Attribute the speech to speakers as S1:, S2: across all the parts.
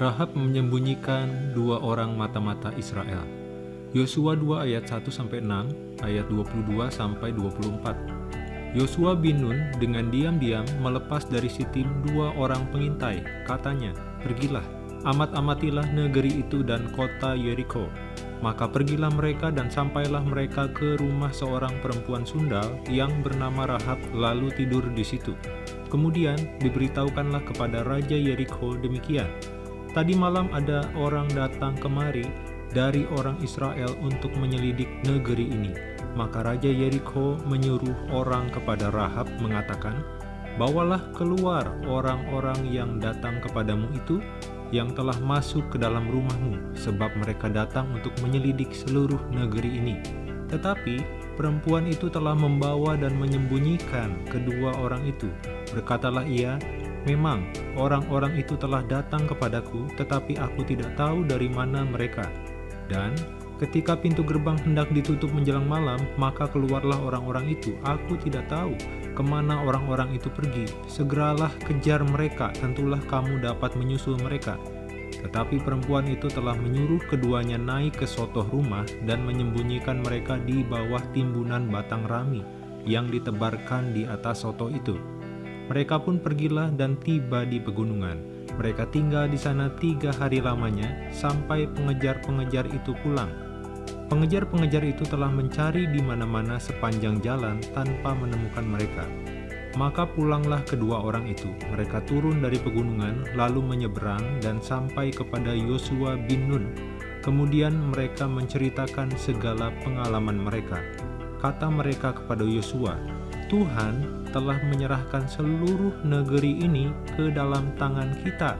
S1: Rahab menyembunyikan dua orang mata-mata Israel. Yosua 2 ayat 1 sampai 6, ayat 22 sampai 24. Yosua bin Nun dengan diam-diam melepas dari Sitim dua orang pengintai. Katanya, "Pergilah, amat-amatilah negeri itu dan kota Yeriko." Maka pergilah mereka dan sampailah mereka ke rumah seorang perempuan sundal yang bernama Rahab lalu tidur di situ. Kemudian diberitahukanlah kepada Raja Yeriko demikian, Tadi malam ada orang datang kemari dari orang Israel untuk menyelidik negeri ini. Maka Raja Yeriko menyuruh orang kepada Rahab mengatakan, Bawalah keluar orang-orang yang datang kepadamu itu, yang telah masuk ke dalam rumahmu, sebab mereka datang untuk menyelidik seluruh negeri ini. Tetapi perempuan itu telah membawa dan menyembunyikan kedua orang itu. Berkatalah ia, Memang, orang-orang itu telah datang kepadaku, tetapi aku tidak tahu dari mana mereka. Dan ketika pintu gerbang hendak ditutup menjelang malam, maka keluarlah orang-orang itu. Aku tidak tahu ke mana orang-orang itu pergi. Segeralah kejar mereka, tentulah kamu dapat menyusul mereka. Tetapi perempuan itu telah menyuruh keduanya naik ke sotoh rumah dan menyembunyikan mereka di bawah timbunan batang rami yang ditebarkan di atas soto itu. Mereka pun pergilah dan tiba di pegunungan. Mereka tinggal di sana tiga hari lamanya, sampai pengejar-pengejar itu pulang. Pengejar-pengejar itu telah mencari di mana-mana sepanjang jalan tanpa menemukan mereka. Maka pulanglah kedua orang itu. Mereka turun dari pegunungan, lalu menyeberang dan sampai kepada Yosua bin Nun. Kemudian mereka menceritakan segala pengalaman mereka. Kata mereka kepada Yosua, Tuhan telah menyerahkan seluruh negeri ini ke dalam tangan kita.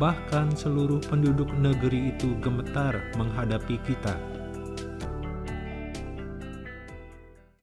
S1: Bahkan seluruh penduduk negeri itu gemetar menghadapi kita.